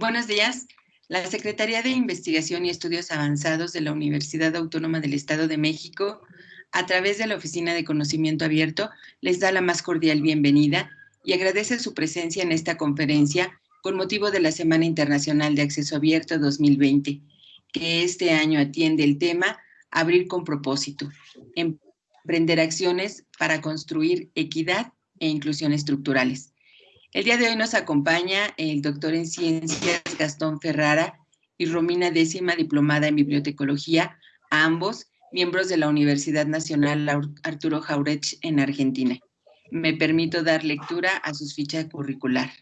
Buenos días. La Secretaría de Investigación y Estudios Avanzados de la Universidad Autónoma del Estado de México, a través de la Oficina de Conocimiento Abierto, les da la más cordial bienvenida y agradece su presencia en esta conferencia con motivo de la Semana Internacional de Acceso Abierto 2020, que este año atiende el tema Abrir con propósito, emprender acciones para construir equidad e inclusión estructurales. El día de hoy nos acompaña el doctor en ciencias Gastón Ferrara y Romina Décima, diplomada en bibliotecología, ambos miembros de la Universidad Nacional Arturo Jauretsch en Argentina. Me permito dar lectura a sus fichas curricular.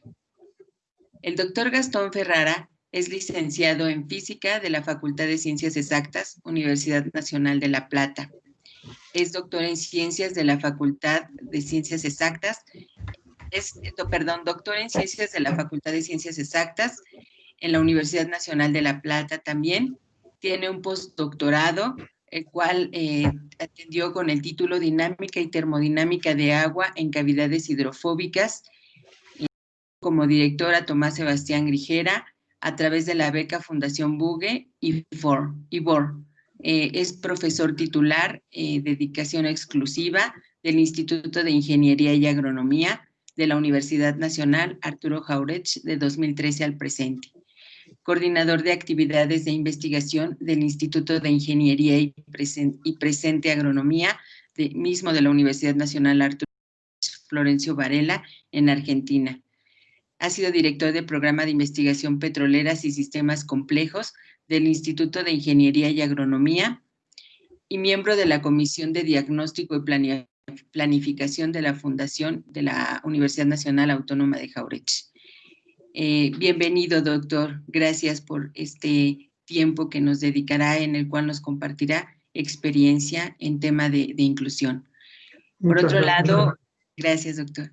El doctor Gastón Ferrara es licenciado en Física de la Facultad de Ciencias Exactas, Universidad Nacional de La Plata. Es doctor en Ciencias de la Facultad de Ciencias Exactas es, perdón, doctor en Ciencias de la Facultad de Ciencias Exactas en la Universidad Nacional de La Plata también. Tiene un postdoctorado, el cual eh, atendió con el título Dinámica y Termodinámica de Agua en Cavidades Hidrofóbicas. Como directora Tomás Sebastián Grijera, a través de la beca Fundación Bugue y IBOR. Eh, es profesor titular, eh, dedicación exclusiva del Instituto de Ingeniería y Agronomía de la Universidad Nacional Arturo Jauretsch de 2013 al presente. Coordinador de actividades de investigación del Instituto de Ingeniería y, Presente Agronomía, de, mismo de la Universidad Nacional Arturo Florencio Varela, en Argentina. Ha sido director del programa de investigación petroleras y sistemas complejos del Instituto de Ingeniería y Agronomía y miembro de la Comisión de Diagnóstico y Planeación planificación de la Fundación de la Universidad Nacional Autónoma de Jauretsch. Eh, bienvenido, doctor. Gracias por este tiempo que nos dedicará, en el cual nos compartirá experiencia en tema de, inclusión. Por otro lado, gracias, doctor.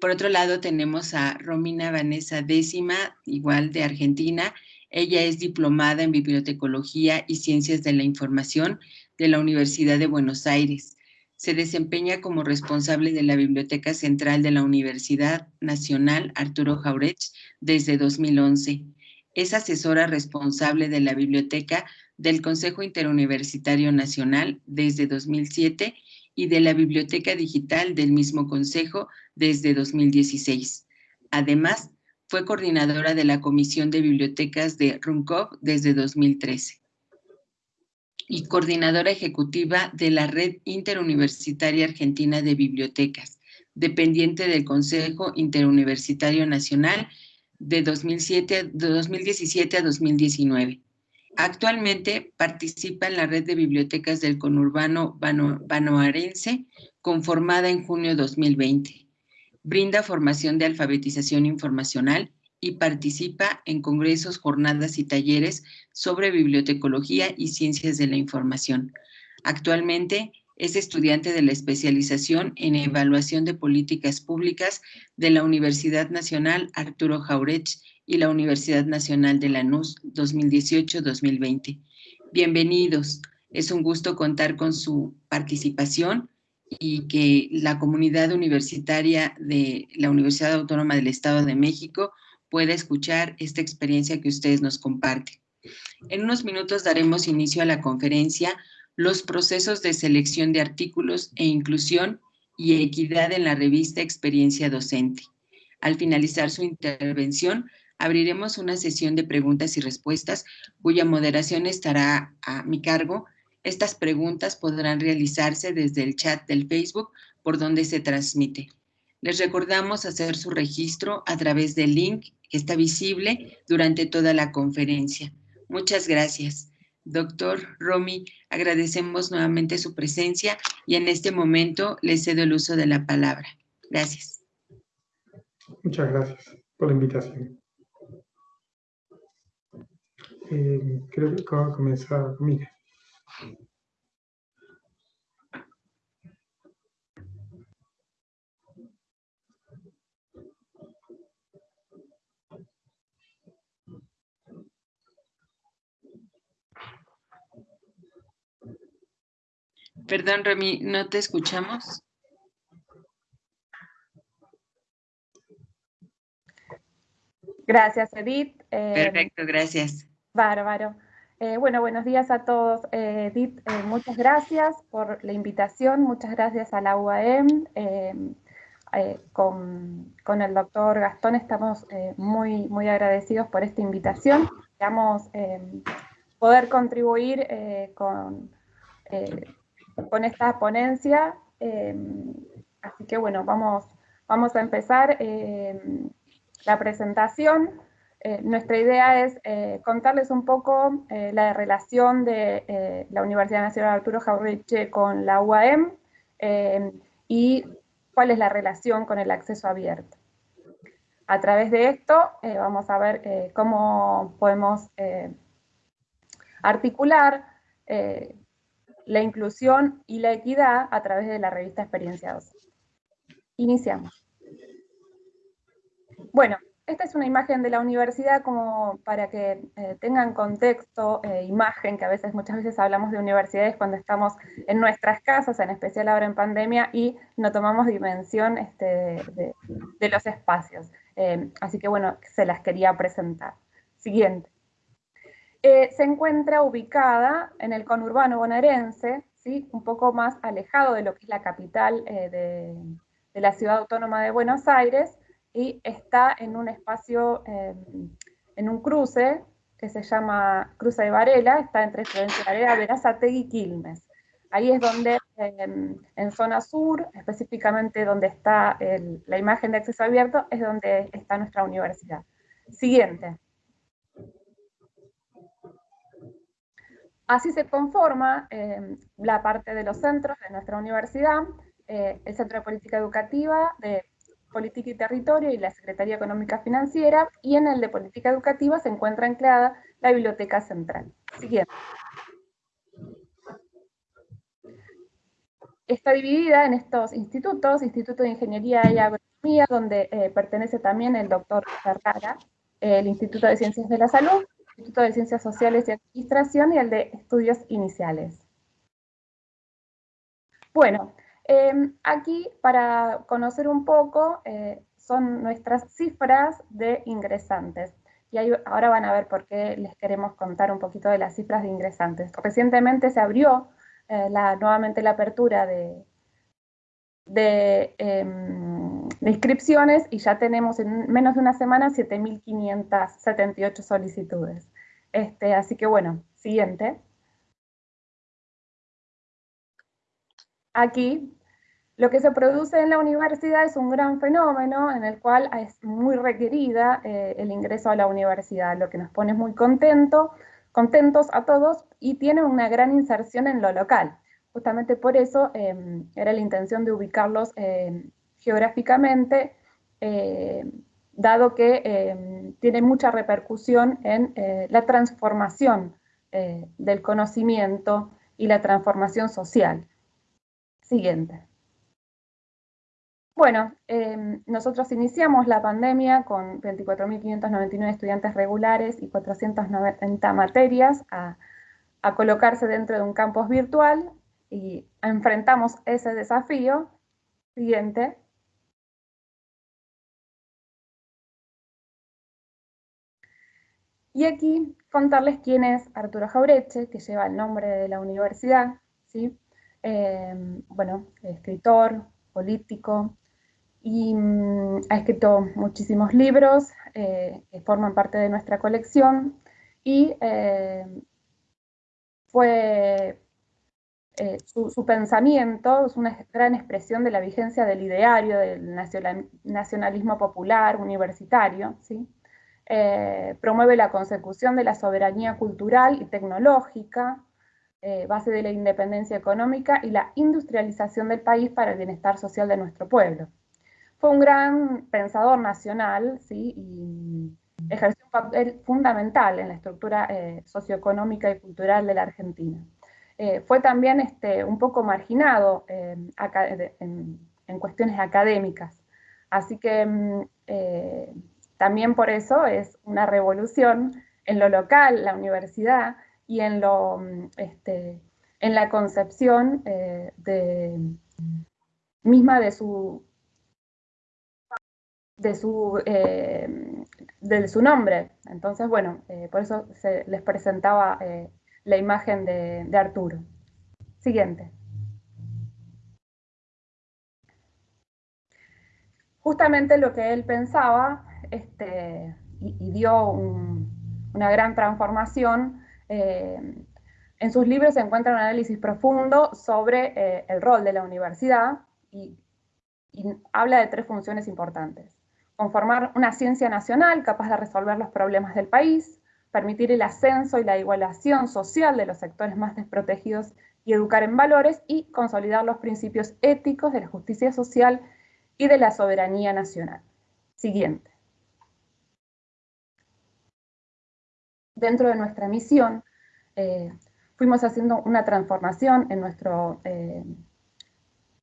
Por otro lado, tenemos a Romina Vanessa Décima, igual de Argentina. Ella es diplomada en Bibliotecología y Ciencias de la Información de la Universidad de Buenos Aires se desempeña como responsable de la Biblioteca Central de la Universidad Nacional Arturo Jauretsch desde 2011. Es asesora responsable de la Biblioteca del Consejo Interuniversitario Nacional desde 2007 y de la Biblioteca Digital del mismo Consejo desde 2016. Además, fue coordinadora de la Comisión de Bibliotecas de RUNCOV desde 2013 y coordinadora ejecutiva de la Red Interuniversitaria Argentina de Bibliotecas, dependiente del Consejo Interuniversitario Nacional de, 2007, 2017 a 2019. Actualmente participa en la red de bibliotecas del conurbano banoarense, conformada en junio de 2020. Brinda formación de alfabetización informacional y participa en congresos, jornadas y talleres sobre bibliotecología y ciencias de la información. Actualmente es estudiante de la especialización en evaluación de políticas públicas de la Universidad Nacional Arturo Jauretsch y la Universidad Nacional de Lanús 2018-2020. Bienvenidos. Es un gusto contar con su participación y que la comunidad universitaria de la Universidad Autónoma del Estado de México pueda escuchar esta experiencia que ustedes nos comparten. En unos minutos daremos inicio a la conferencia Los procesos de selección de artículos e inclusión y equidad en la revista Experiencia Docente. Al finalizar su intervención, abriremos una sesión de preguntas y respuestas cuya moderación estará a mi cargo. Estas preguntas podrán realizarse desde el chat del Facebook por donde se transmite. Les recordamos hacer su registro a través del link que está visible durante toda la conferencia. Muchas gracias. Doctor Romy, agradecemos nuevamente su presencia y en este momento le cedo el uso de la palabra. Gracias. Muchas gracias por la invitación. Eh, creo que comenzar. Mire. Perdón, Remy, no te escuchamos. Gracias, Edith. Perfecto, gracias. Bárbaro. Eh, bueno, buenos días a todos. Eh, Edith, eh, muchas gracias por la invitación, muchas gracias a la UAM. Con, el doctor Gastón estamos muy, muy agradecidos por esta invitación. Esperamos poder contribuir con, con esta ponencia. así que bueno, vamos, vamos a empezar la presentación. Eh, nuestra idea es eh, contarles un poco eh, la relación de la Universidad Nacional Arturo Jauretche con la UAM y cuál es la relación con el acceso abierto. A través de esto vamos a ver cómo podemos articular la inclusión y la equidad a través de la revista Experiencia Iniciamos. Bueno, esta es una imagen de la universidad como para que eh, tengan contexto, eh, imagen, que a veces, muchas veces hablamos de universidades cuando estamos en nuestras casas, en especial ahora en pandemia, y no tomamos dimensión este, de, los espacios. Eh, así que bueno, se las quería presentar. Siguiente. Se encuentra ubicada en el conurbano bonaerense, ¿sí? un poco más alejado de lo que es la capital de la ciudad autónoma de Buenos Aires, y está en un espacio, em, en un cruce que se llama Cruce de Varela, está entre Florencia Varela, Verazategui y Quilmes. Ahí es donde, em, en zona sur, específicamente donde está la imagen de acceso abierto, es donde está nuestra universidad. Siguiente. Así se conforma em, la parte de los centros de nuestra universidad, eh, el Centro de Política Educativa, de Política y Territorio y la Secretaría Económica Financiera, y en el de Política Educativa se encuentra anclada la Biblioteca Central. Siguiente. Está dividida en estos institutos, Instituto de Ingeniería y Agronomía, donde eh, pertenece también el doctor Ferrara, el Instituto de Ciencias de la Salud, Instituto de Ciencias Sociales y Administración y el de Estudios Iniciales. Bueno, Em, aquí, para conocer un poco, eh, son nuestras cifras de ingresantes. Y ahora van a ver por qué les queremos contar un poquito de las cifras de ingresantes. Recientemente se abrió eh, nuevamente la apertura em, de, inscripciones y ya tenemos en menos de una semana 7.578 solicitudes. Este, así que bueno, siguiente. Aquí lo que se produce en la universidad es un gran fenómeno en el cual es muy requerida eh, el ingreso a la universidad, lo que nos pone muy contento, contentos a todos y tiene una gran inserción en lo local. Justamente por eso em, era la intención de ubicarlos em, geográficamente, em, dado que tiene mucha repercusión en eh, la transformación eh, del conocimiento y la transformación social. Siguiente. Bueno, nosotros iniciamos la pandemia con 24.599 estudiantes regulares y 490 materias a, colocarse dentro de un campus virtual y enfrentamos ese desafío. Siguiente. Y aquí contarles quién es Arturo Jaureche, que lleva el nombre de la universidad, ¿sí? Em, bueno, escritor, político, y mm, ha escrito muchísimos libros eh, que forman parte de nuestra colección y eh, fue eh, su, pensamiento es una gran expresión de la vigencia del ideario del nacionalismo popular universitario, ¿sí? Promueve la consecución de la soberanía cultural y tecnológica, base de la independencia económica y la industrialización del país para el bienestar social de nuestro pueblo. Fue un gran pensador nacional, ¿sí? y ejerció un papel fundamental en la estructura eh, socioeconómica y cultural de la Argentina. Eh, fue también este, un poco marginado eh, en, cuestiones académicas, así que mm, también por eso es una revolución en lo local, la universidad, y en, lo, mm, este, en la concepción de, misma de su de su, eh, de su nombre. Entonces, bueno, por eso se les presentaba la imagen de, de Arturo. Siguiente. Justamente lo que él pensaba este, y, dio una gran transformación, eh, en sus libros se encuentra un análisis profundo sobre eh, el rol de la universidad y, y habla de tres funciones importantes. Conformar una ciencia nacional capaz de resolver los problemas del país, permitir el ascenso y la igualación social de los sectores más desprotegidos y educar en valores y consolidar los principios éticos de la justicia social y de la soberanía nacional. Siguiente. Dentro de nuestra misión, eh, fuimos haciendo una transformación en, nuestro, eh,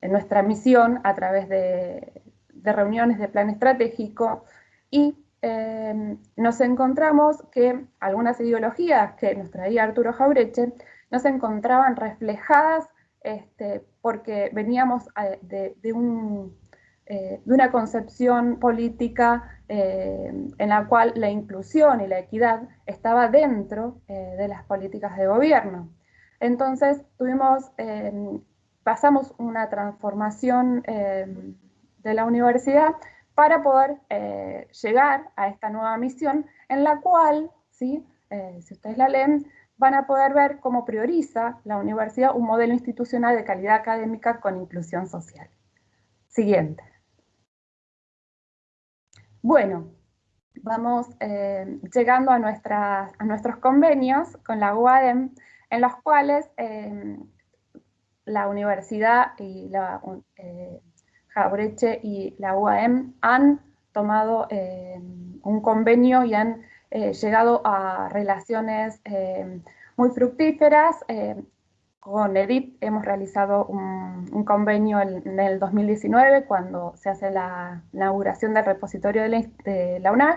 en nuestra misión a través de, reuniones de plan estratégico y eh, nos encontramos que algunas ideologías que nos traía Arturo Jaureche no se encontraban reflejadas este, porque veníamos de, un, eh, de, una concepción política eh, en la cual la inclusión y la equidad estaba dentro eh, de las políticas de gobierno. Entonces tuvimos, pasamos una transformación de la universidad para poder llegar a esta nueva misión en la cual, ¿sí? si ustedes la leen, van a poder ver cómo prioriza la universidad un modelo institucional de calidad académica con inclusión social. Siguiente. Bueno, vamos eh, llegando a, a, nuestros convenios con la UAM, en los cuales eh, la universidad y la eh, Jabreche y la UAM han tomado un convenio y han eh, llegado a relaciones eh, muy fructíferas. Eh, con EDIP hemos realizado un, convenio en, el 2019 cuando se hace la inauguración del repositorio de la, de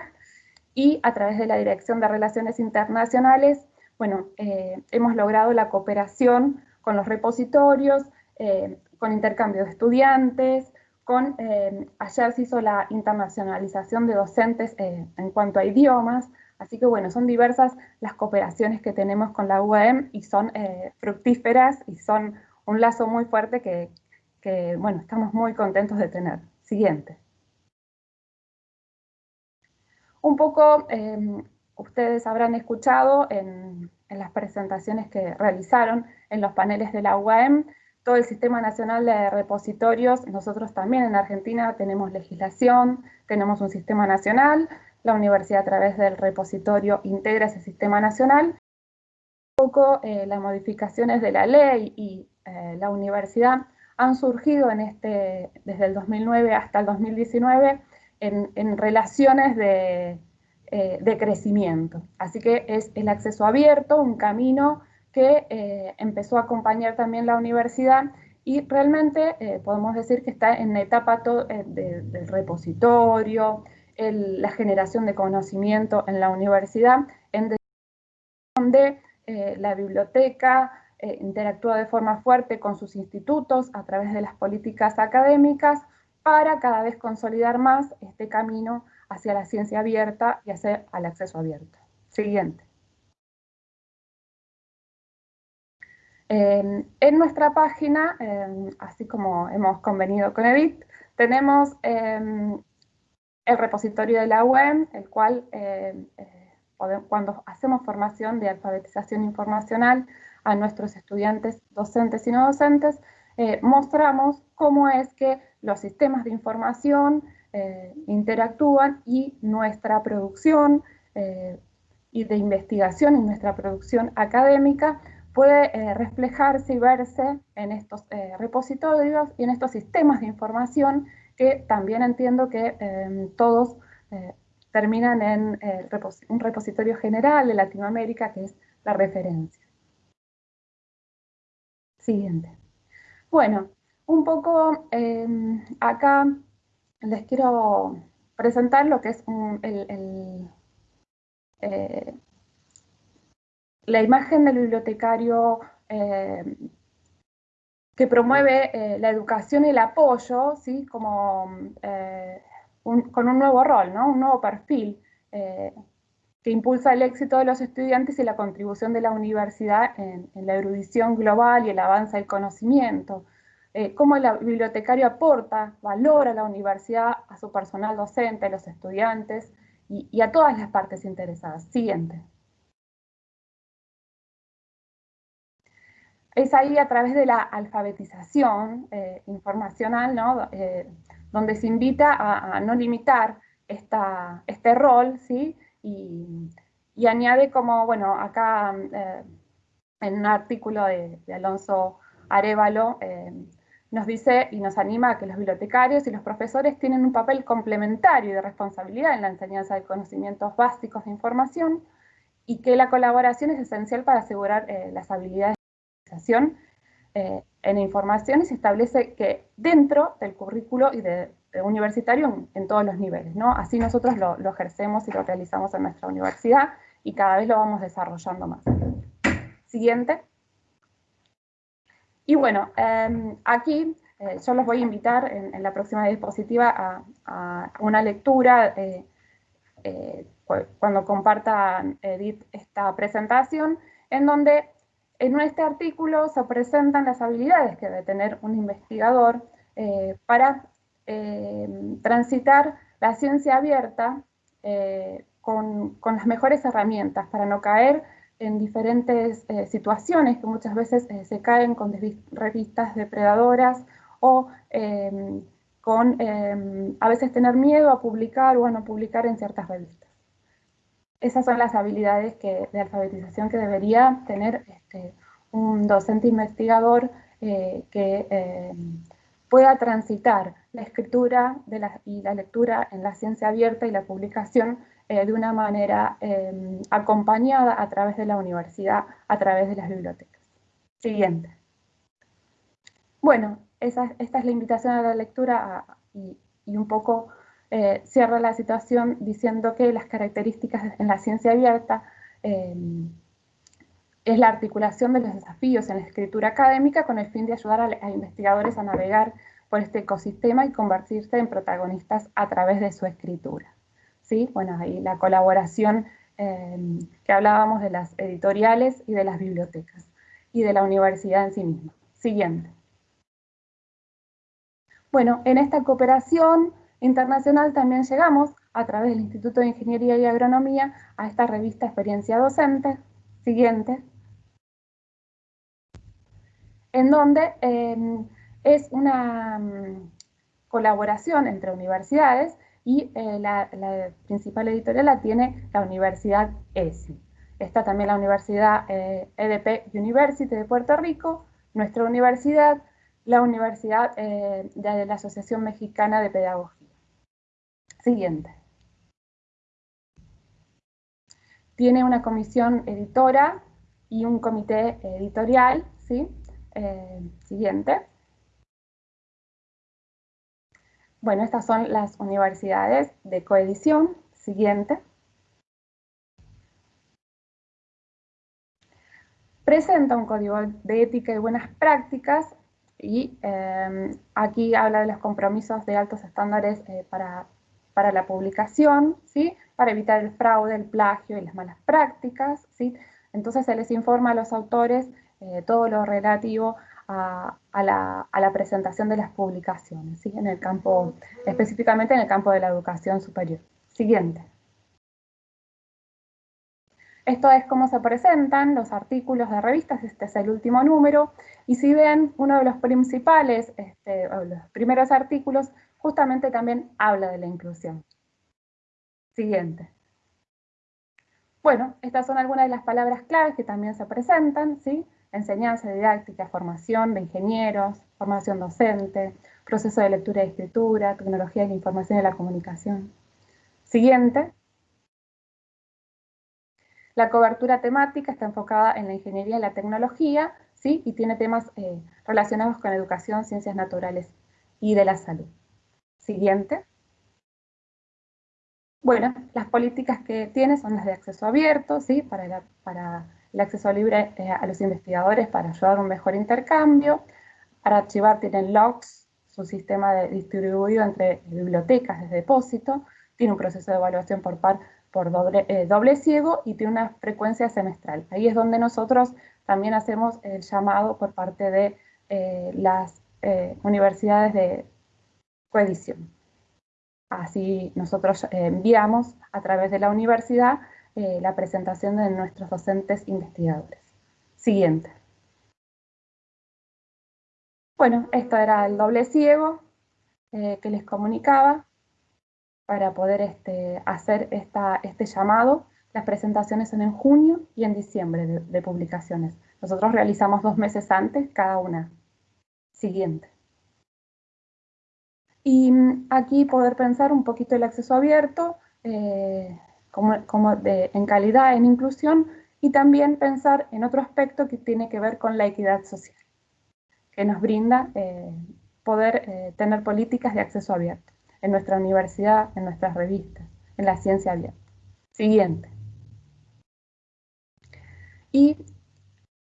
y a través de la Dirección de Relaciones Internacionales, bueno, hemos logrado la cooperación con los repositorios, con intercambio de estudiantes, con, ayer se hizo la internacionalización de docentes en cuanto a idiomas, Así que bueno, son diversas las cooperaciones que tenemos con la UAM y son eh, fructíferas y son un lazo muy fuerte que, bueno, estamos muy contentos de tener. Siguiente. Un poco, em, ustedes habrán escuchado en, las presentaciones que realizaron en los paneles de la UAM, todo el Sistema Nacional de Repositorios, nosotros también en Argentina tenemos legislación, tenemos un sistema nacional, la universidad a través del repositorio integra ese sistema nacional. Un poco eh, las modificaciones de la ley y eh, la universidad han surgido en este, desde el 2009 hasta el 2019 en, relaciones de, eh, de, crecimiento. Así que es el acceso abierto, un camino que empezó a acompañar también la universidad y realmente podemos decir que está en etapa del repositorio, la generación de conocimiento en la universidad, en donde eh, la biblioteca eh, interactúa de forma fuerte con sus institutos a través de las políticas académicas para cada vez consolidar más este camino hacia la ciencia abierta y hacia el acceso abierto. Siguiente. en nuestra página, así como hemos convenido con EDIT, tenemos em, el repositorio de la web, el cual eh, eh, cuando hacemos formación de alfabetización informacional a nuestros estudiantes docentes y no docentes, eh, mostramos cómo es que los sistemas de información interactúan y nuestra producción y de investigación y nuestra producción académica puede reflejarse y verse en estos repositorios y en estos sistemas de información que también entiendo que em, todos eh, terminan en eh, un repositorio general de Latinoamérica, que es la referencia. Siguiente. Bueno, un poco em, acá les quiero presentar lo que es eh, la imagen del bibliotecario em, que promueve eh, la educación y el apoyo, ¿sí? Como, eh, con un nuevo rol, ¿no? un nuevo perfil que impulsa el éxito de los estudiantes y la contribución de la universidad en, la erudición global y el avance del conocimiento. Eh, cómo el bibliotecario aporta valor a la universidad, a su personal docente, a los estudiantes y, a todas las partes interesadas. Siguiente. Es ahí a través de la alfabetización eh, informacional, ¿no? Eh, donde se invita a, no limitar esta, este rol, ¿sí? y, añade como, bueno, acá eh, en un artículo de, Alonso Arevalo, nos dice y nos anima a que los bibliotecarios y los profesores tienen un papel complementario y de responsabilidad en la enseñanza de conocimientos básicos de información y que la colaboración es esencial para asegurar las habilidades organización en información y se establece que dentro del currículo y de eh, universitario en, todos los niveles, ¿no? Así nosotros lo, ejercemos y lo realizamos en nuestra universidad y cada vez lo vamos desarrollando más. Siguiente. Y bueno, em, aquí eh, yo los voy a invitar en, la próxima diapositiva a, una lectura eh, cuando comparta Edith esta presentación, en donde en este artículo se presentan las habilidades que debe tener un investigador para eh, transitar la ciencia abierta eh, con, las mejores herramientas para no caer en diferentes eh, situaciones que muchas veces se caen con revistas depredadoras o con a veces tener miedo a publicar o a no publicar en ciertas revistas. Esas son las habilidades de alfabetización que debería tener este, un docente investigador que em, pueda transitar la escritura y la lectura en la ciencia abierta y la publicación eh, de una manera em, acompañada a través de la universidad, a través de las bibliotecas. Siguiente. Bueno, esta es la invitación a la lectura y, un poco eh, cierra la situación diciendo que las características en la ciencia abierta em, es la articulación de los desafíos en la escritura académica con el fin de ayudar a, investigadores a navegar por este ecosistema y convertirse en protagonistas a través de su escritura. ¿Sí? Bueno, ahí la colaboración eh, que hablábamos de las editoriales y de las bibliotecas y de la universidad en sí misma. Siguiente. Bueno, en esta cooperación internacional también llegamos a través del Instituto de Ingeniería y Agronomía a esta revista Experiencia Docente. Siguiente en donde em, es una mm, colaboración entre universidades y eh, la, principal editorial la tiene la Universidad ESI. Está también la Universidad EDP eh, e University de Puerto Rico, nuestra universidad, la Universidad eh, de la Asociación Mexicana de Pedagogía. Siguiente. Tiene una comisión editora y un comité editorial, ¿sí? Eh, siguiente. Bueno, estas son las universidades de coedición. Siguiente. Presenta un código de ética y buenas prácticas y eh, aquí habla de los compromisos de altos estándares eh, para, para, la publicación, ¿sí? para evitar el fraude, el plagio y las malas prácticas. ¿sí? Entonces se les informa a los autores eh, todo lo relativo a, la, presentación de las publicaciones, en el campo, específicamente en el campo de la educación superior. Siguiente. Esto es cómo se presentan los artículos de revistas, este es el último número, y si ven, uno de los principales, este, los primeros artículos, justamente también habla de la inclusión. Siguiente. Bueno, estas son algunas de las palabras claves que también se presentan, ¿sí? enseñanza didáctica, formación de ingenieros, formación docente, proceso de lectura y escritura, tecnología de la información y la comunicación. Siguiente. La cobertura temática está enfocada en la ingeniería y la tecnología, ¿sí? y tiene temas eh, relacionados con educación, ciencias naturales y de la salud. Siguiente. Bueno, las políticas que tiene son las de acceso abierto, ¿sí? para, para el acceso libre eh, a los investigadores para ayudar a un mejor intercambio. Para archivar tienen logs, su sistema de distribuido entre bibliotecas de depósito, tiene un proceso de evaluación por par por doble, eh, doble ciego y tiene una frecuencia semestral. Ahí es donde nosotros también hacemos el llamado por parte de eh, las universidades de coedición. Así nosotros enviamos a través de la universidad la presentación de nuestros docentes investigadores. Siguiente. Bueno, esto era el doble ciego que les comunicaba para poder este, hacer este llamado. Las presentaciones son en junio y en diciembre de, publicaciones. Nosotros realizamos dos meses antes cada una. Siguiente. Y mm, aquí poder pensar un poquito el acceso abierto, eh, como, como de, en calidad, en inclusión, y también pensar en otro aspecto que tiene que ver con la equidad social, que nos brinda eh, poder eh, tener políticas de acceso abierto en nuestra universidad, en nuestras revistas, en la ciencia abierta. Siguiente. Y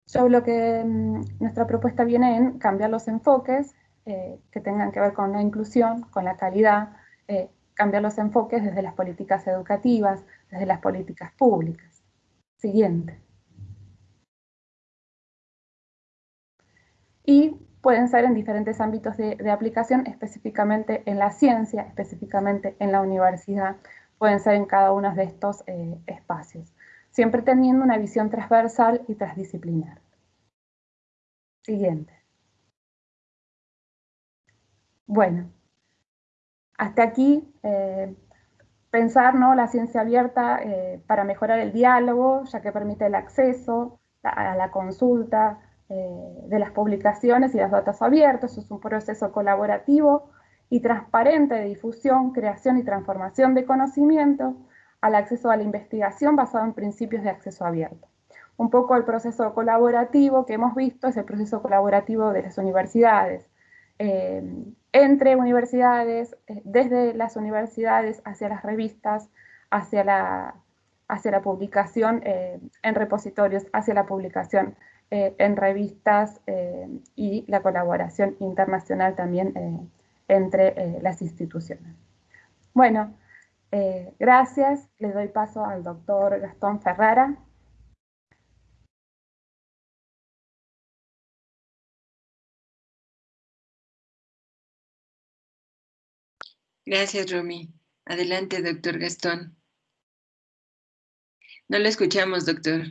yo lo que mm, nuestra propuesta viene en cambiar los enfoques eh, que tengan que ver con la inclusión, con la calidad, eh, cambiar los enfoques desde las políticas educativas, desde las políticas públicas. Siguiente. Y pueden ser en diferentes ámbitos de, aplicación, específicamente en la ciencia, específicamente en la universidad, pueden ser en cada uno de estos eh, espacios, siempre teniendo una visión transversal y transdisciplinar. Siguiente. Bueno, hasta aquí eh, pensar ¿no? la ciencia abierta eh, para mejorar el diálogo, ya que permite el acceso a la consulta, eh, de las publicaciones y los datos abiertos. Es un proceso colaborativo y transparente de difusión, creación y transformación de conocimiento al acceso a la investigación basado en principios de acceso abierto. Un poco el proceso colaborativo que hemos visto es el proceso colaborativo de las universidades, entre universidades, eh, desde las universidades hacia las revistas, hacia la, hacia la publicación en repositorios, hacia la publicación eh, en revistas eh, y la colaboración internacional también eh, entre las instituciones. Bueno, gracias. Le doy paso al doctor Gastón Ferrara. Gracias, Romy. Adelante, doctor Gastón. No lo escuchamos, doctor.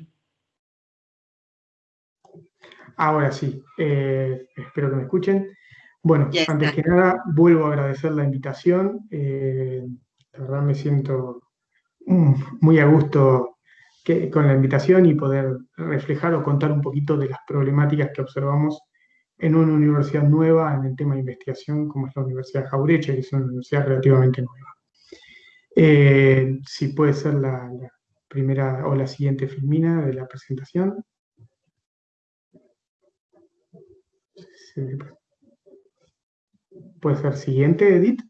Ahora sí, eh, espero que me escuchen. Bueno, antes que nada, vuelvo a agradecer la invitación. Eh, la verdad me siento mm, muy a gusto con la invitación y poder reflejar o contar un poquito de las problemáticas que observamos en una universidad nueva en el tema de investigación, como es la Universidad Jaureche, que es una universidad relativamente nueva. Eh, si puede ser la primera o la siguiente filmina de la presentación. Puede ser siguiente, Edith.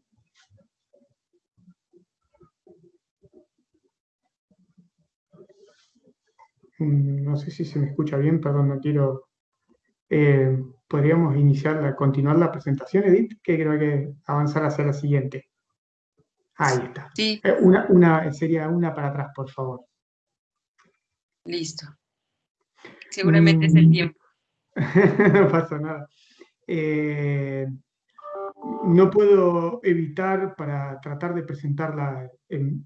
Mm, no sé si se me escucha bien, perdón, no quiero... Eh, podríamos iniciar, la, continuar la presentación, Edith, que creo que avanzar hacia la siguiente. Ahí está. Sí. Eh, una, una, sería una para atrás, por favor. Listo. Seguramente es el mm. tiempo. no pasa nada. Eh, no puedo evitar para tratar de presentar la,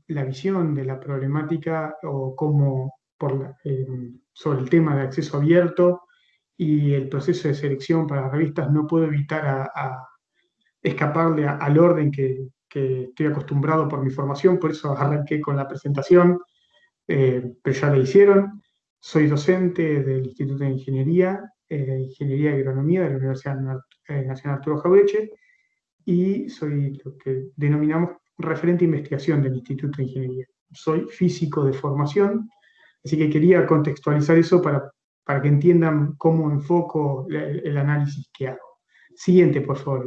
la visión de la problemática o cómo por sobre el tema de acceso abierto y el proceso de selección para las revistas, no puedo evitar a, escaparle al orden que, que, estoy acostumbrado por mi formación, por eso arranqué con la presentación, eh, pero ya la hicieron. Soy docente del Instituto de Ingeniería eh, Ingeniería y Agronomía de la Universidad eh, Nacional Arturo Jaureche y soy lo que denominamos referente de investigación del Instituto de Ingeniería. Soy físico de formación, así que quería contextualizar eso para, para que entiendan cómo enfoco el, análisis que hago. Siguiente, por favor.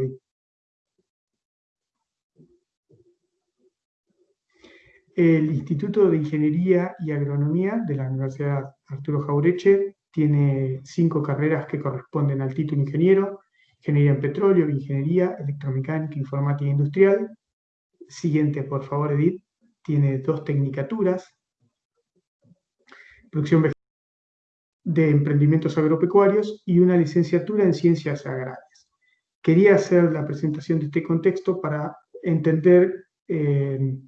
El Instituto de Ingeniería y Agronomía de la Universidad Arturo Jaureche tiene cinco carreras que corresponden al título ingeniero, ingeniería en petróleo, ingeniería, electromecánica, informática industrial, Siguiente, por favor, Edith. Tiene dos tecnicaturas. Producción de emprendimientos agropecuarios y una licenciatura en ciencias agrarias. Quería hacer la presentación de este contexto para entender eh,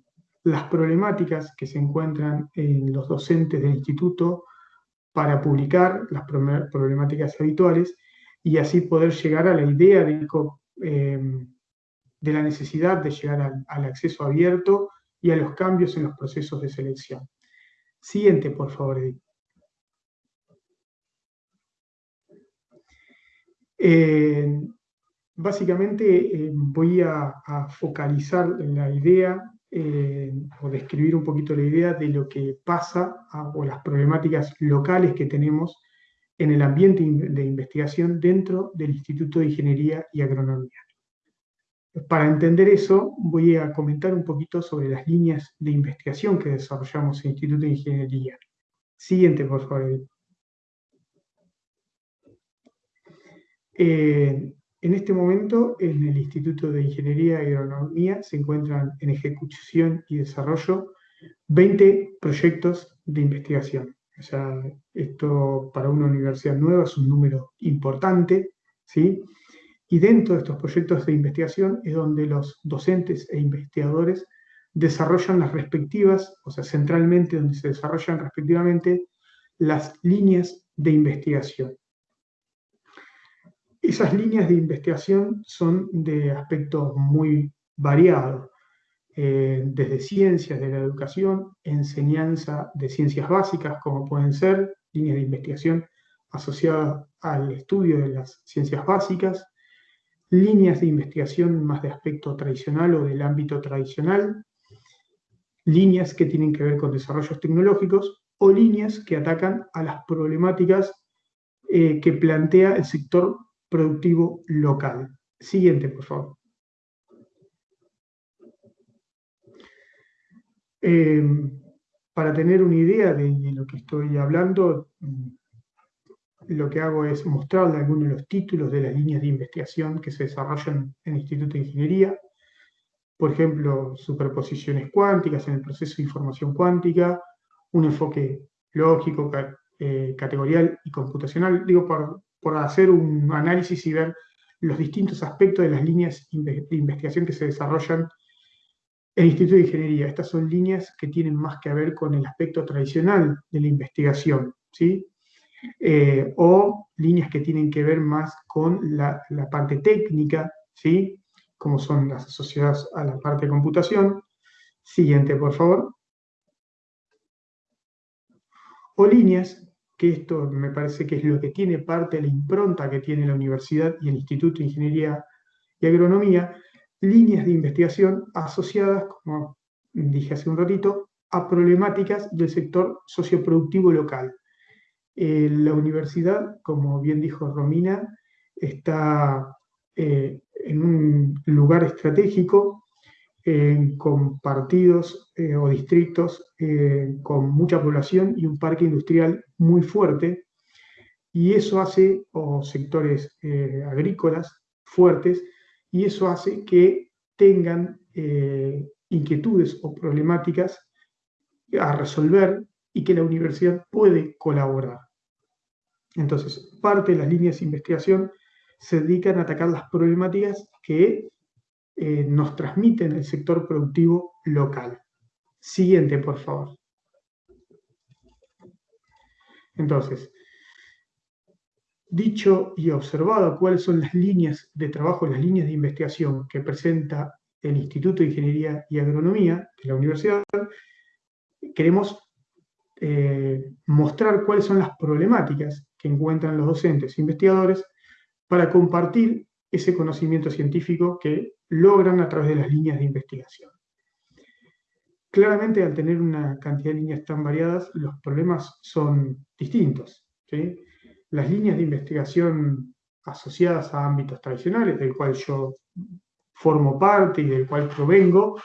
las problemáticas que se encuentran en los docentes del instituto para publicar las problemáticas habituales y así poder llegar a la idea de, eh, de la necesidad de llegar al, acceso abierto y a los cambios en los procesos de selección. Siguiente, por favor, Edith. Eh, básicamente eh, voy a, focalizar la idea o describir un poquito la idea de lo que pasa o las problemáticas locales que tenemos en el ambiente de investigación dentro del Instituto de Ingeniería y Agronomía. Para entender eso, voy a comentar un poquito sobre las líneas de investigación que desarrollamos en el Instituto de Ingeniería. Siguiente, por favor. Eh, en este momento, en el Instituto de Ingeniería y Agronomía se encuentran en ejecución y desarrollo 20 proyectos de investigación. O sea, esto para una universidad nueva es un número importante, ¿sí? Y dentro de estos proyectos de investigación es donde los docentes e investigadores desarrollan las respectivas, o sea, centralmente donde se desarrollan respectivamente las líneas de investigación. Esas líneas de investigación son de aspecto muy variado. Eh, desde ciencias de la educación, enseñanza de ciencias básicas, como pueden ser líneas de investigación asociadas al estudio de las ciencias básicas, líneas de investigación más de aspecto tradicional o del ámbito tradicional, líneas que tienen que ver con desarrollos tecnológicos o líneas que atacan a las problemáticas eh, que plantea el sector productivo local. Siguiente, por favor. Eh, para tener una idea de, lo que estoy hablando, mm, lo que hago es mostrarle algunos de los títulos de las líneas de investigación que se desarrollan en el Instituto de Ingeniería. Por ejemplo, superposiciones cuánticas en el proceso de información cuántica, un enfoque lógico, eh, categorial y computacional. Digo, por, por hacer un análisis y ver los distintos aspectos de las líneas de investigación que se desarrollan el Instituto de Ingeniería. Estas son líneas que tienen más que ver con el aspecto tradicional de la investigación, ¿sí? Eh, o líneas que tienen que ver más con la, parte técnica, ¿sí? como son las asociadas a la parte de computación. Siguiente, por favor. O líneas, que esto me parece que es lo que tiene parte de la impronta que tiene la universidad y el Instituto de Ingeniería y Agronomía, líneas de investigación asociadas, como dije hace un ratito, a problemáticas del sector socioproductivo local. Eh, la universidad, como bien dijo Romina, está eh, en un lugar estratégico eh, con partidos o distritos con mucha población y un parque industrial muy fuerte, y eso hace, o sectores agrícolas fuertes, y eso hace que tengan eh, inquietudes o problemáticas a resolver y que la universidad puede colaborar. Entonces, parte de las líneas de investigación se dedican a atacar las problemáticas que eh, nos transmiten el sector productivo local. Siguiente, por favor. Entonces, Dicho y observado cuáles son las líneas de trabajo, las líneas de investigación que presenta el Instituto de Ingeniería y Agronomía de la universidad, queremos eh, mostrar cuáles son las problemáticas que encuentran los docentes e investigadores para compartir ese conocimiento científico que logran a través de las líneas de investigación. Claramente, al tener una cantidad de líneas tan variadas, los problemas son distintos. las líneas de investigación asociadas a ámbitos tradicionales, del cual yo formo parte y del cual provengo,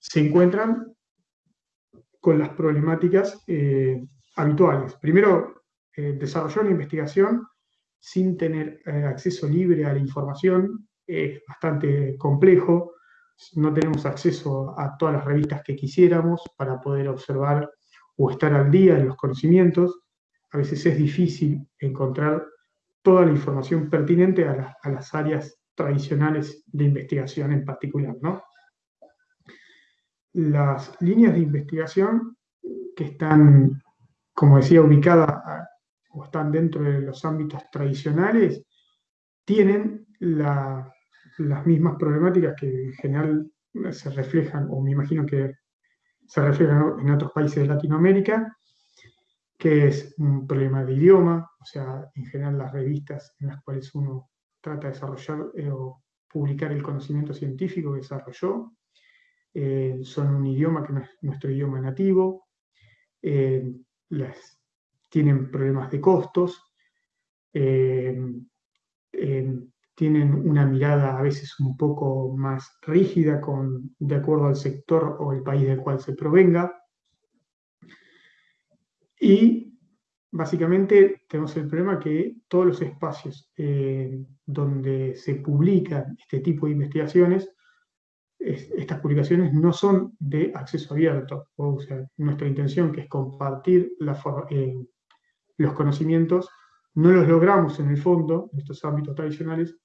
se encuentran con las problemáticas eh, habituales. Primero, eh, desarrollar una investigación sin tener eh, acceso libre a la información es bastante complejo, no tenemos acceso a todas las revistas que quisiéramos para poder observar o estar al día en los conocimientos. A veces es difícil encontrar toda la información pertinente a, las áreas tradicionales de investigación en particular. ¿no? Las líneas de investigación que están, como decía, ubicadas o están dentro de los ámbitos tradicionales, tienen las mismas problemáticas que en general se reflejan, o me imagino que se reflejan en otros países de Latinoamérica, que es un problema de idioma, o sea, en general las revistas en las cuales uno trata de desarrollar eh, o publicar el conocimiento científico que desarrolló, eh, son un idioma que no es nuestro idioma nativo, eh, tienen problemas de costos, tienen una mirada a veces un poco más rígida con, de acuerdo al sector o el país del cual se provenga, y básicamente tenemos el problema que todos los espacios eh, donde se publican este tipo de investigaciones, estas publicaciones no son de acceso abierto. O sea, nuestra intención, que es compartir eh, los conocimientos, no los logramos en el fondo, en estos ámbitos tradicionales,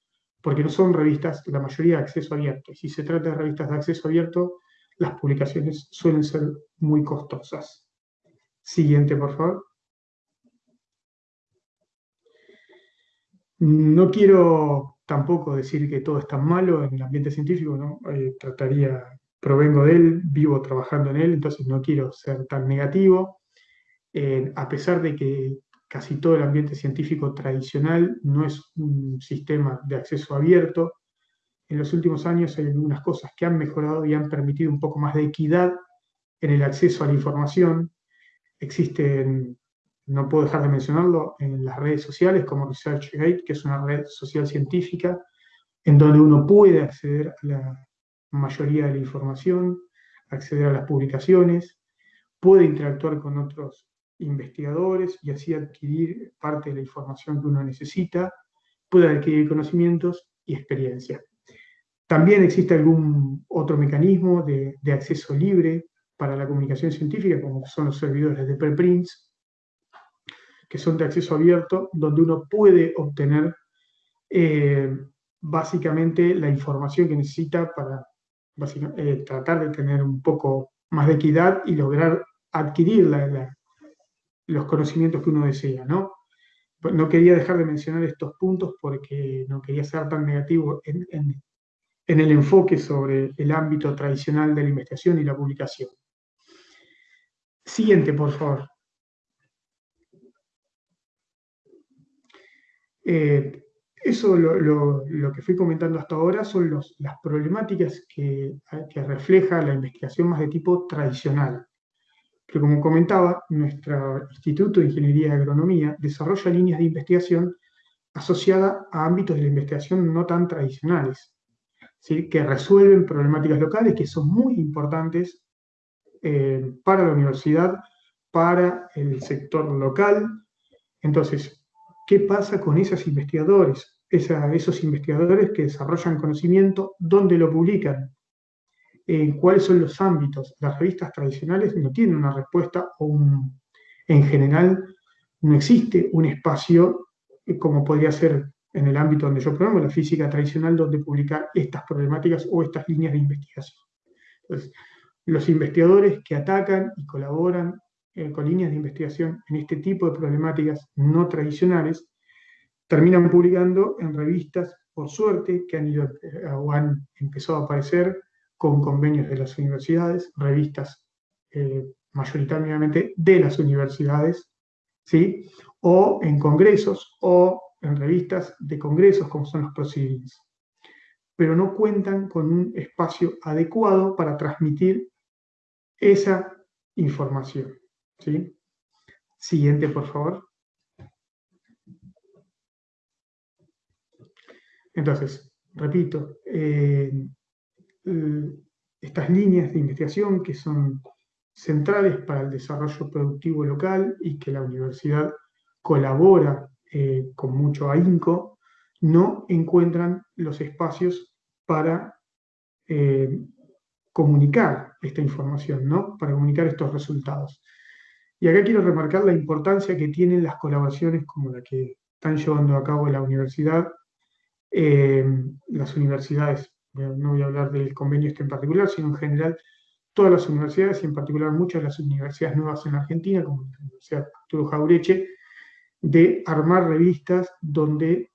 porque no son revistas, la mayoría de acceso abierto. Y si se trata de revistas de acceso abierto, las publicaciones suelen ser muy costosas. Siguiente, por favor. No quiero tampoco decir que todo es tan malo en el ambiente científico, ¿no? Eh, trataría, provengo de él, vivo trabajando en él, entonces no quiero ser tan negativo. Eh, a pesar de que casi todo el ambiente científico tradicional no es un sistema de acceso abierto, en los últimos años hay algunas cosas que han mejorado y han permitido un poco más de equidad en el acceso a la información, Existen, no puedo dejar de mencionarlo, en las redes sociales como ResearchGate, que es una red social científica, en donde uno puede acceder a la mayoría de la información, acceder a las publicaciones, puede interactuar con otros investigadores y así adquirir parte de la información que uno necesita, puede adquirir conocimientos y experiencia. También existe algún otro mecanismo de, acceso libre para la comunicación científica, como son los servidores de preprints, que son de acceso abierto, donde uno puede obtener eh, básicamente la información que necesita para eh, tratar de tener un poco más de equidad y lograr adquirir los conocimientos que uno desea, ¿no? No quería dejar de mencionar estos puntos porque no quería ser tan negativo en el enfoque sobre el ámbito tradicional de la investigación y la publicación. Siguiente, por favor. Eh, eso lo, que fui comentando hasta ahora son las problemáticas que, refleja la investigación más de tipo tradicional. Pero como comentaba, nuestro Instituto de Ingeniería y Agronomía desarrolla líneas de investigación asociadas a ámbitos de la investigación no tan tradicionales, que resuelven problemáticas locales que son muy importantes eh, para la universidad, para el sector local. Entonces, ¿qué pasa con esos investigadores? esos investigadores que desarrollan conocimiento, ¿dónde lo publican? Eh, ¿Cuáles son los ámbitos? Las revistas tradicionales no tienen una respuesta o en general no existe un espacio eh, como podría ser en el ámbito donde yo programo, la física tradicional, donde publicar estas problemáticas o estas líneas de investigación. Los investigadores que atacan y colaboran eh, con líneas de investigación en este tipo de problemáticas no tradicionales terminan publicando en revistas, por suerte, que han ido eh, o han empezado a aparecer con convenios de las universidades, revistas eh, mayoritariamente de las universidades, ¿sí? o en congresos o en revistas de congresos como son los Proceedings, pero no cuentan con un espacio adecuado para transmitir esa información. ¿sí? Siguiente, por favor. Entonces, repito, eh, estas líneas de investigación que son centrales para el desarrollo productivo local y que la universidad colabora eh, con mucho ahínco, no encuentran los espacios para eh, comunicar esta información, ¿no? Para comunicar estos resultados. Y acá quiero remarcar la importancia que tienen las colaboraciones como la que están llevando a cabo la universidad, eh, las universidades, no voy a hablar del convenio este en particular, sino en general todas las universidades y en particular muchas de las universidades nuevas en Argentina, como la Universidad Arturo Jaureche, de armar revistas donde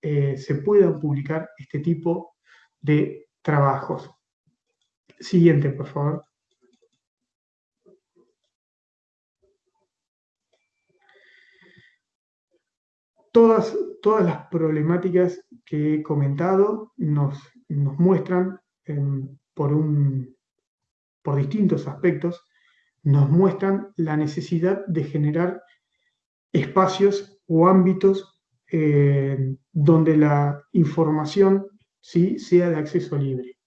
eh, se puedan publicar este tipo de trabajos. Siguiente, por favor. Todas, todas las problemáticas que he comentado nos, nos muestran por, un, por distintos aspectos, nos muestran la necesidad de generar espacios o ámbitos eh, donde la información ¿sí? sea de acceso libre.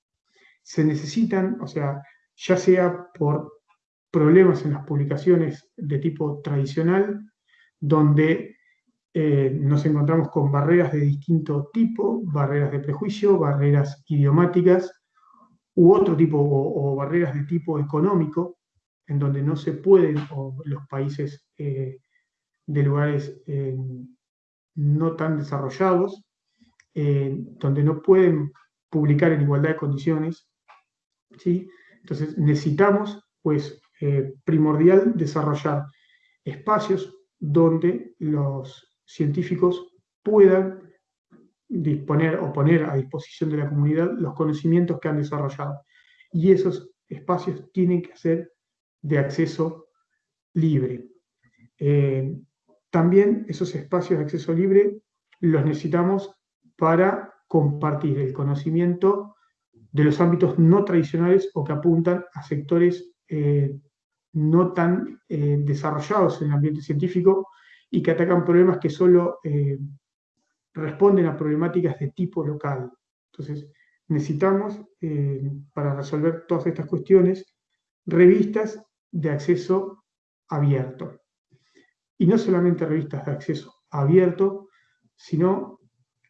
Se necesitan, o sea, ya sea por problemas en las publicaciones de tipo tradicional, donde eh, nos encontramos con barreras de distinto tipo, barreras de prejuicio, barreras idiomáticas, u otro tipo, o, barreras de tipo económico, en donde no se pueden, o los países eh, de lugares eh, no tan desarrollados, donde no pueden publicar en igualdad de condiciones. ¿sí? Entonces necesitamos, pues, primordial desarrollar espacios donde los científicos puedan disponer o poner a disposición de la comunidad los conocimientos que han desarrollado. Y esos espacios tienen que ser de acceso libre. Eh, también esos espacios de acceso libre los necesitamos para compartir el conocimiento de los ámbitos no tradicionales o que apuntan a sectores eh, no tan eh, desarrollados en el ambiente científico y que atacan problemas que solo eh, responden a problemáticas de tipo local. Entonces, necesitamos, eh, para resolver todas estas cuestiones, revistas de acceso abierto. Y no solamente revistas de acceso abierto, sino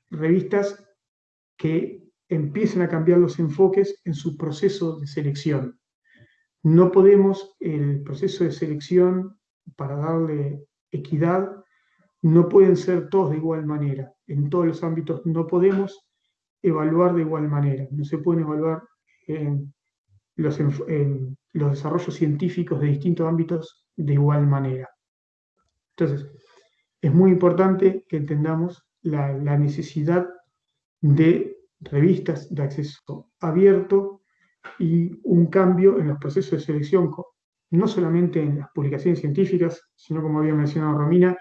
revistas que empiecen a cambiar los enfoques en su proceso de selección. No podemos el proceso de selección para darle equidad, no pueden ser todos de igual manera. En todos los ámbitos no podemos evaluar de igual manera. No se pueden evaluar en los, los desarrollos científicos de distintos ámbitos de igual manera. Entonces, es muy importante que entendamos la necesidad de revistas de acceso abierto y un cambio en los procesos de selección no solamente en las publicaciones científicas, sino como había mencionado Romina,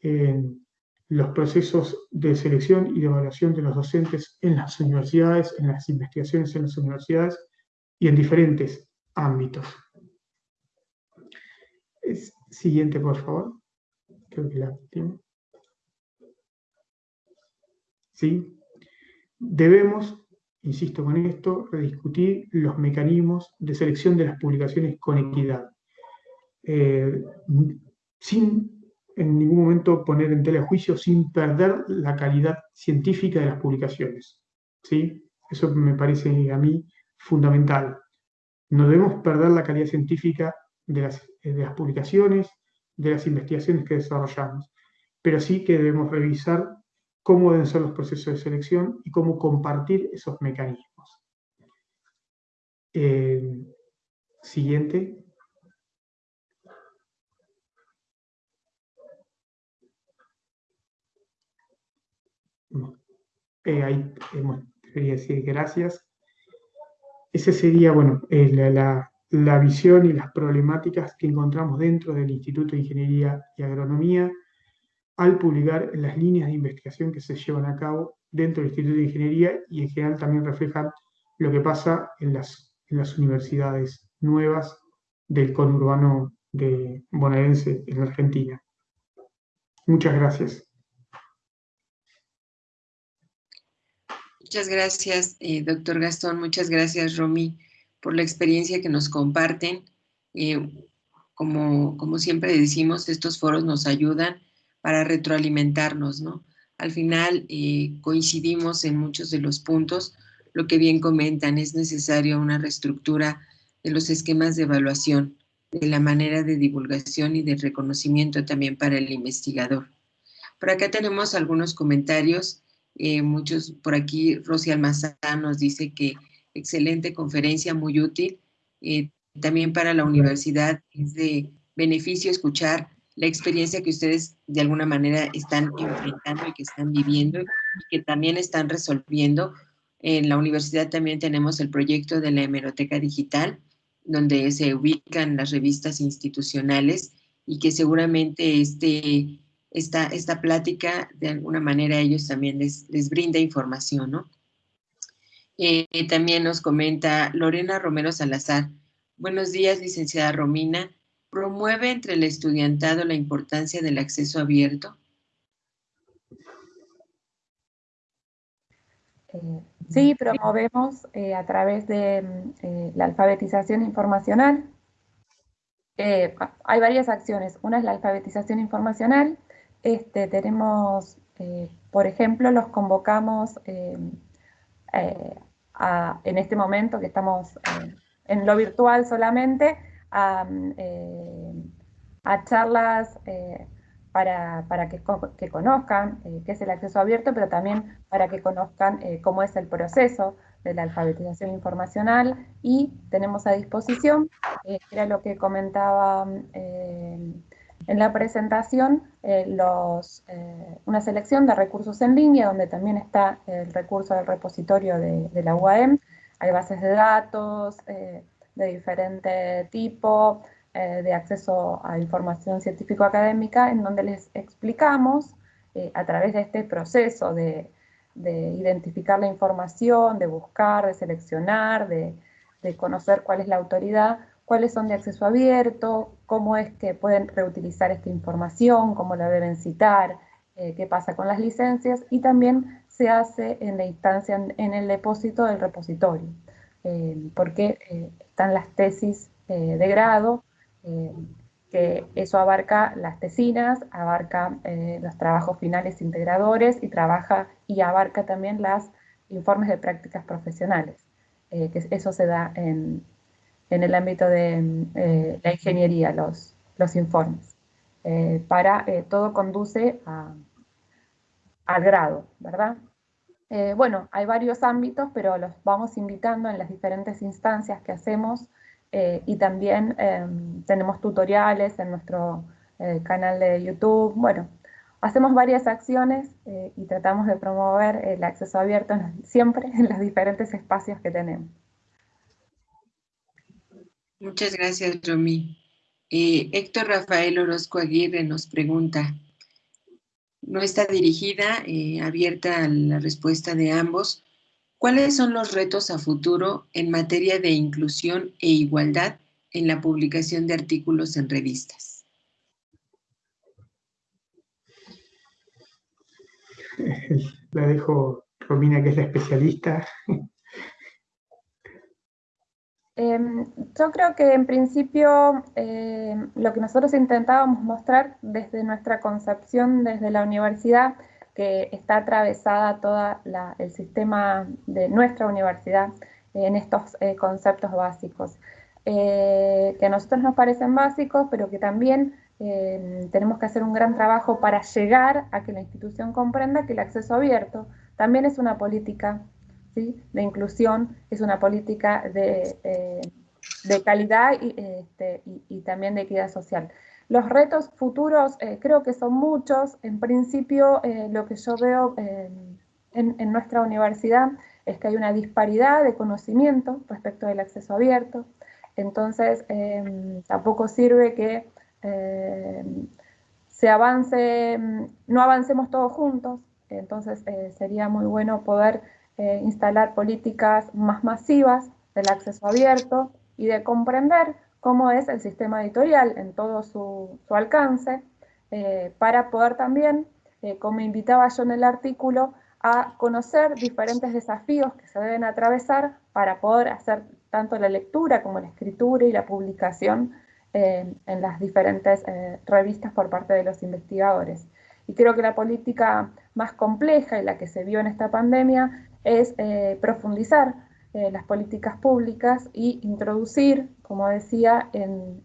en los procesos de selección y de evaluación de los docentes en las universidades, en las investigaciones en las universidades y en diferentes ámbitos. siguiente, por favor. Creo que la tiene. ¿Sí? Debemos insisto con esto, rediscutir los mecanismos de selección de las publicaciones con equidad, eh, sin en ningún momento poner en tela de juicio, sin perder la calidad científica de las publicaciones. ¿sí? Eso me parece a mí fundamental. No debemos perder la calidad científica de las, de las publicaciones, de las investigaciones que desarrollamos, pero sí que debemos revisar cómo deben ser los procesos de selección y cómo compartir esos mecanismos. Eh, siguiente. Eh, ahí quería decir gracias. Esa sería, bueno, eh, la, la visión y las problemáticas que encontramos dentro del Instituto de Ingeniería y Agronomía al publicar las líneas de investigación que se llevan a cabo dentro del Instituto de Ingeniería y en general también reflejan lo que pasa en las, universidades nuevas del conurbano de bonaerense en Argentina. Muchas gracias. Muchas gracias, eh, doctor Gastón. Muchas gracias, Romy, por la experiencia que nos comparten. Eh, como, como siempre decimos, estos foros nos ayudan para retroalimentarnos, ¿no? Al final eh, coincidimos en muchos de los puntos, lo que bien comentan, es necesario una reestructura de los esquemas de evaluación, de la manera de divulgación y de reconocimiento también para el investigador. Por acá tenemos algunos comentarios, eh, muchos por aquí, Rosy Almazán nos dice que excelente conferencia, muy útil, eh, también para la universidad es de beneficio escuchar la experiencia que ustedes de alguna manera están enfrentando y que están viviendo y que también están resolviendo. En la universidad también tenemos el proyecto de la hemeroteca digital, donde se ubican las revistas institucionales y que seguramente este, esta, esta plática de alguna manera a ellos también les, les brinda información, ¿no? Eh, también nos comenta Lorena Romero Salazar. Buenos días, licenciada Romina. ¿Promueve entre el estudiantado la importancia del acceso abierto? Eh, sí, promovemos eh, a través de mm, la alfabetización informacional. hay varias acciones. Una es la alfabetización informacional. Este, tenemos, por ejemplo, los convocamos en este momento que estamos eh, en lo virtual solamente, a, eh, charlas eh, para, que, que, conozcan qué es el acceso abierto, pero también para que conozcan cómo es el proceso de la alfabetización informacional y tenemos a disposición, era lo que comentaba en la presentación eh, los, eh, una selección de recursos en línea, donde también está el recurso del repositorio de, la UAM. Hay bases de datos eh, de diferente tipo, de acceso a información científico-académica, en donde les explicamos a través de este proceso de, de, identificar la información, de buscar, de seleccionar, de, de conocer cuál es la autoridad, cuáles son de acceso abierto, cómo es que pueden reutilizar esta información, cómo la deben citar, eh, qué pasa con las licencias y también se hace en la instancia, en, el depósito del repositorio, eh, porque eh, están las tesis de grado, que eso abarca las tesinas, abarca los trabajos finales integradores y trabaja y abarca también los informes de prácticas profesionales, que eso se da en, en el ámbito de eh, la ingeniería, los, los informes. Eh, para, eh, todo conduce al grado, ¿verdad? Bueno, hay varios ámbitos, pero los vamos invitando en las diferentes instancias que hacemos y también em, tenemos tutoriales en nuestro canal de YouTube. Bueno, hacemos varias acciones y tratamos de promover el acceso abierto siempre en los diferentes espacios que tenemos. Muchas gracias, Romy. Eh, Héctor Rafael Orozco Aguirre nos pregunta, no está dirigida, eh, abierta a la respuesta de ambos, ¿cuáles son los retos a futuro en materia de inclusión e igualdad en la publicación de artículos en revistas? La dejo Romina, que es la especialista. Em, yo creo que en principio em, lo que nosotros intentábamos mostrar desde nuestra concepción, desde la universidad, que está atravesada todo el sistema de nuestra universidad en estos eh, conceptos básicos, eh, que a nosotros nos parecen básicos, pero que también em, tenemos que hacer un gran trabajo para llegar a que la institución comprenda que el acceso abierto también es una política de inclusión, es una política de, eh, calidad este, y, también de equidad social. Los retos futuros eh, creo que son muchos. En principio, eh, lo que yo veo en, en, nuestra universidad es que hay una disparidad de conocimiento respecto del acceso abierto. Entonces, tampoco sirve que se avance, no avancemos todos juntos. Entonces, sería muy bueno poder eh, instalar políticas más masivas del acceso abierto y de comprender cómo es el sistema editorial en todo su, alcance, eh, para poder también, eh, como invitaba yo en el artículo, a conocer diferentes desafíos que se deben atravesar para poder hacer tanto la lectura como la escritura y la publicación en las diferentes revistas por parte de los investigadores. Y creo que la política más compleja y la que se vio en esta pandemia es eh, profundizar eh, las políticas públicas y introducir, como decía, en,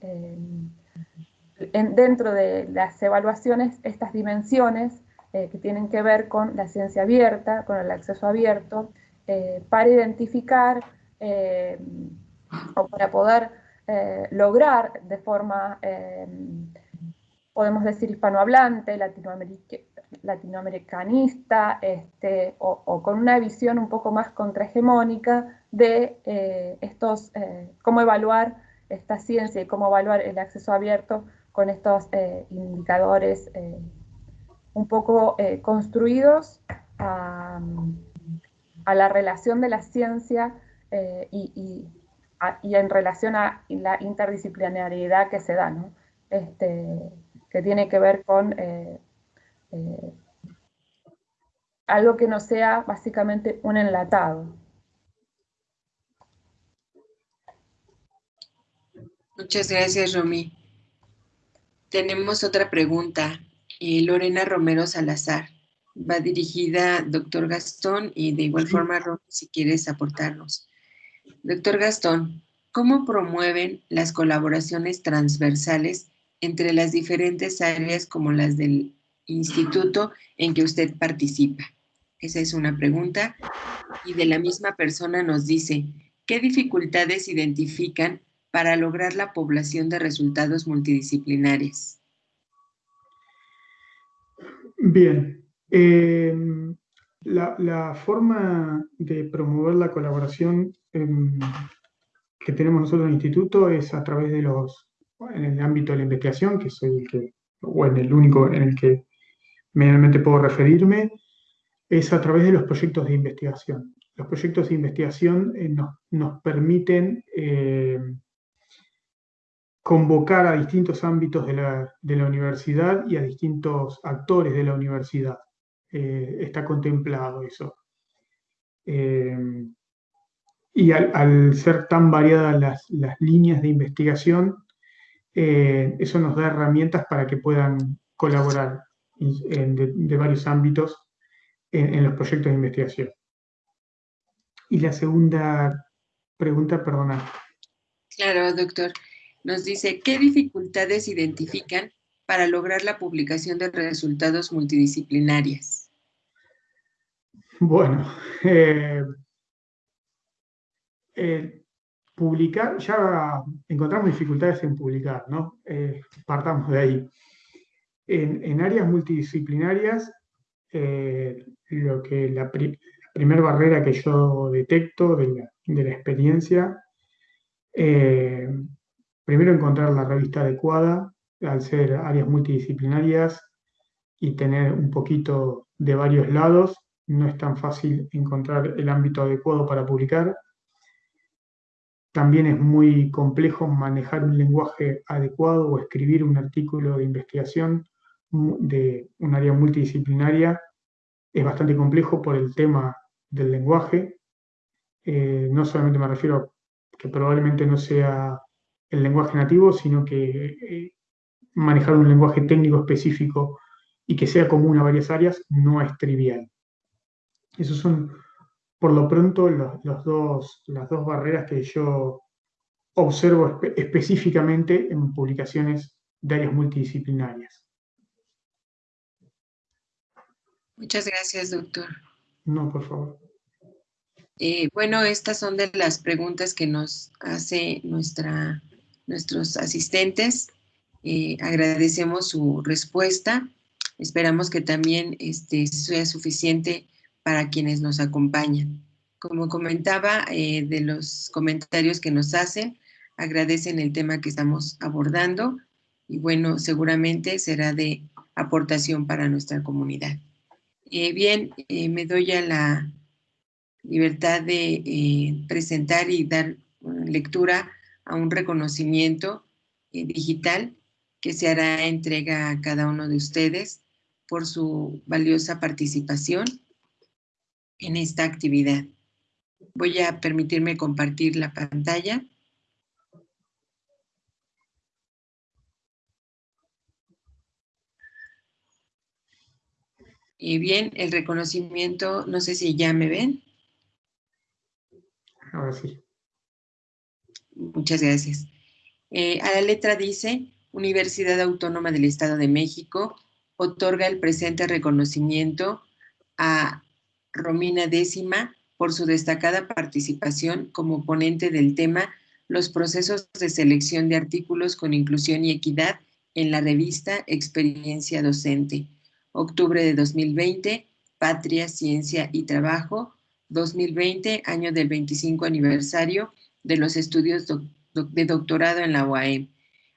dentro de las evaluaciones estas dimensiones eh, que tienen que ver con la ciencia abierta, con el acceso abierto, para identificar o para poder lograr de forma podemos decir hispanohablante, latinoamericanista, este, o, con una visión un poco más contrahegemónica de eh, estos, eh, cómo evaluar esta ciencia y cómo evaluar el acceso abierto con estos eh, indicadores un poco construidos a, la relación de la ciencia y, en relación a la interdisciplinariedad que se da, ¿no? Este, que tiene que ver con eh, eh, algo que no sea básicamente un enlatado. Muchas gracias, Romy. Tenemos otra pregunta. Eh, Lorena Romero Salazar. Va dirigida doctor Gastón y de igual forma, Romy, si quieres aportarnos. Doctor Gastón, ¿cómo promueven las colaboraciones transversales entre las diferentes áreas como las del instituto en que usted participa? Esa es una pregunta. Y de la misma persona nos dice, ¿qué dificultades identifican para lograr la población de resultados multidisciplinarios? Bien. Eh, la, forma de promover la colaboración em, que tenemos nosotros en el instituto es a través de los en el ámbito de la investigación, que soy el que, o en el único en el que medianamente puedo referirme, es a través de los proyectos de investigación. Los proyectos de investigación eh, nos, permiten eh, convocar a distintos ámbitos de la, universidad y a distintos actores de la universidad. Eh, está contemplado eso. y al, ser tan variadas las, las líneas de investigación, eh, eso nos da herramientas para que puedan colaborar de, varios ámbitos en, los proyectos de investigación. Y la segunda pregunta, perdona. Claro, doctor. Nos dice, ¿qué dificultades identifican para lograr la publicación de resultados multidisciplinarias? Bueno, eh, eh, publicar, ya encontramos dificultades en publicar, ¿no? Eh, partamos de ahí. En, áreas multidisciplinarias, eh, lo que la, primera barrera que yo detecto de la, experiencia, eh, primero encontrar la revista adecuada, al ser áreas multidisciplinarias y tener un poquito de varios lados, no es tan fácil encontrar el ámbito adecuado para publicar. También es muy complejo manejar un lenguaje adecuado o escribir un artículo de investigación de un área multidisciplinaria. Es bastante complejo por el tema del lenguaje. Eh, no solamente me refiero a que probablemente no sea el lenguaje nativo, sino que eh, manejar un lenguaje técnico específico y que sea común a varias áreas no es trivial. Esos son por lo pronto los, dos, las dos barreras que yo observo específicamente en publicaciones de áreas multidisciplinarias. Muchas gracias, doctor. No, por favor. Eh, bueno, estas son de las preguntas que nos hace nuestra, nuestros asistentes. Eh, agradecemos su respuesta. Esperamos que también este, sea suficiente para quienes nos acompañan. Como comentaba, eh, de los comentarios que nos hacen, agradecen el tema que estamos abordando y bueno, seguramente será de aportación para nuestra comunidad. Eh, bien, eh, me doy a la libertad de presentar y dar lectura a un reconocimiento digital que se hará entrega a cada uno de ustedes por su valiosa participación en esta actividad. Voy a permitirme compartir la pantalla. Y bien, el reconocimiento, no sé si ya me ven. Ahora sí. Muchas gracias. Eh, a la letra dice, Universidad Autónoma del Estado de México otorga el presente reconocimiento a Romina Décima por su destacada participación como ponente del tema Los procesos de selección de artículos con inclusión y equidad en la revista Experiencia Docente. Octubre de 2020, Patria, Ciencia y Trabajo, 2020, año del 25 aniversario de los estudios de doctorado en la UAM.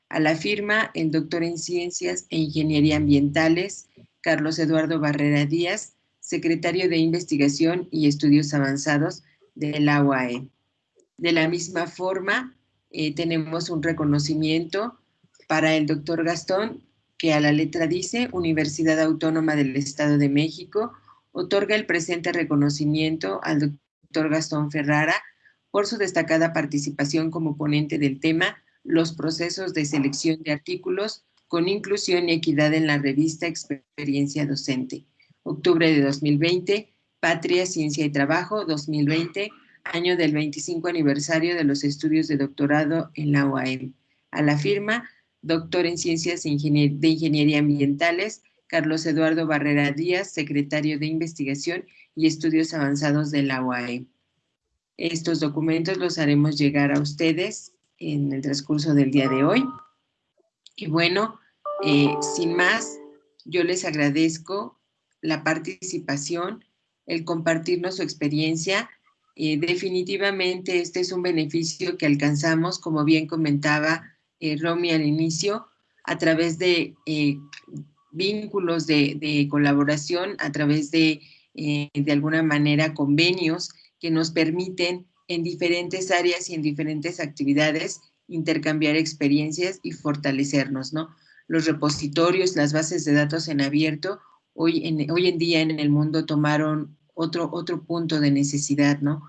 A la firma, el doctor en Ciencias e Ingeniería Ambientales, Carlos Eduardo Barrera Díaz, secretario de Investigación y Estudios Avanzados de la UAM. De la misma forma, eh, tenemos un reconocimiento para el doctor Gastón que a la letra dice Universidad Autónoma del Estado de México, otorga el presente reconocimiento al doctor Gastón Ferrara por su destacada participación como ponente del tema Los procesos de selección de artículos con inclusión y equidad en la revista Experiencia Docente. Octubre de 2020, Patria, Ciencia y Trabajo, 2020, año del 25 aniversario de los estudios de doctorado en la UAM. A la firma, doctor en Ciencias de Ingeniería Ambientales, Carlos Eduardo Barrera Díaz, secretario de Investigación y Estudios Avanzados de la UAE. Estos documentos los haremos llegar a ustedes en el transcurso del día de hoy. Y bueno, eh, sin más, yo les agradezco la participación, el compartirnos su experiencia. Eh, definitivamente este es un beneficio que alcanzamos, como bien comentaba eh, Romy al inicio, a través de eh, vínculos de, colaboración, a través de, eh, de alguna manera, convenios que nos permiten en diferentes áreas y en diferentes actividades intercambiar experiencias y fortalecernos, ¿no? Los repositorios, las bases de datos en abierto, hoy en, día en el mundo tomaron otro, punto de necesidad, ¿no?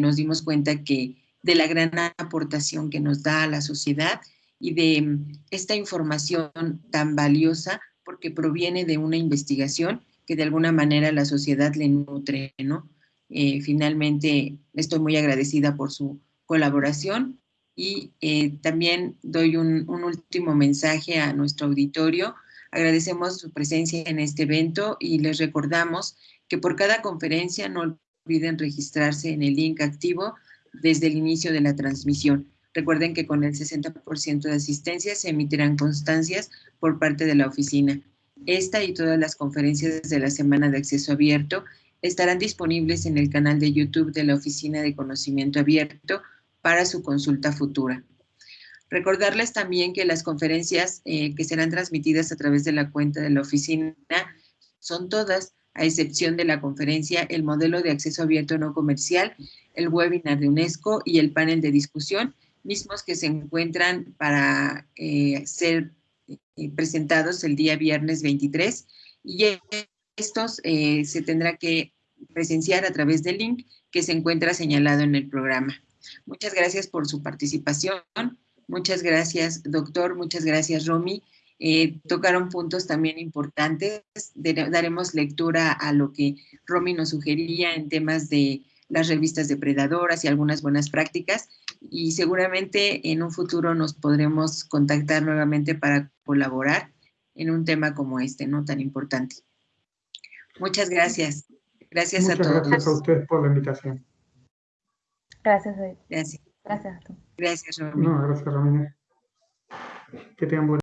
nos dimos cuenta que de la gran aportación que nos da a la sociedad y de esta información tan valiosa porque proviene de una investigación que de alguna manera la sociedad le nutre, ¿no? Eh, finalmente, estoy muy agradecida por su colaboración y eh, también doy un, último mensaje a nuestro auditorio. Agradecemos su presencia en este evento y les recordamos que por cada conferencia no olviden registrarse en el link activo desde el inicio de la transmisión. Recuerden que con el 60% de asistencia se emitirán constancias por parte de la oficina. Esta y todas las conferencias de la Semana de Acceso Abierto estarán disponibles en el canal de YouTube de la Oficina de Conocimiento Abierto para su consulta futura. Recordarles también que las conferencias eh, que serán transmitidas a través de la cuenta de la oficina son todas, a excepción de la conferencia El modelo de acceso abierto no comercial, el webinar de UNESCO y el panel de discusión, mismos que se encuentran para eh, ser eh, presentados el día viernes 23 y estos eh, se tendrá que presenciar a través del link que se encuentra señalado en el programa. Muchas gracias por su participación. Muchas gracias, doctor. Muchas gracias, Romy. tocaron puntos también importantes. daremos lectura a lo que Romy nos sugería en temas de las revistas depredadoras y algunas buenas prácticas y seguramente en un futuro nos podremos contactar nuevamente para colaborar en un tema como este, ¿no? Tan importante. Muchas gracias. Gracias a todos. gracias a ustedes por la invitación. Gracias, David. Gracias. Gracias Gracias, Romina. No, gracias. Que